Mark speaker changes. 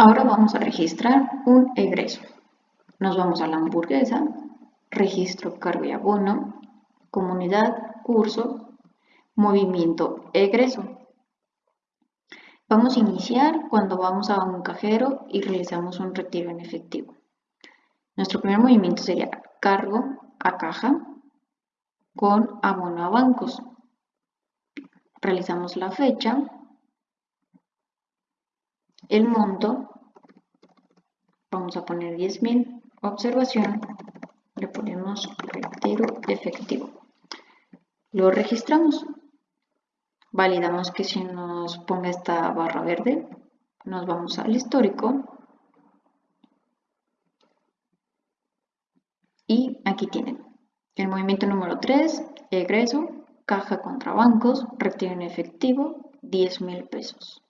Speaker 1: Ahora vamos a registrar un egreso. Nos vamos a la hamburguesa, registro cargo y abono, comunidad, curso, movimiento egreso. Vamos a iniciar cuando vamos a un cajero y realizamos un retiro en efectivo. Nuestro primer movimiento sería cargo a caja con abono a bancos. Realizamos la fecha, el monto, vamos a poner 10.000, observación, le ponemos retiro efectivo. Lo registramos. Validamos que si nos ponga esta barra verde, nos vamos al histórico. Y aquí tienen el movimiento número 3, egreso, caja contra bancos, retiro en efectivo, 10 mil pesos.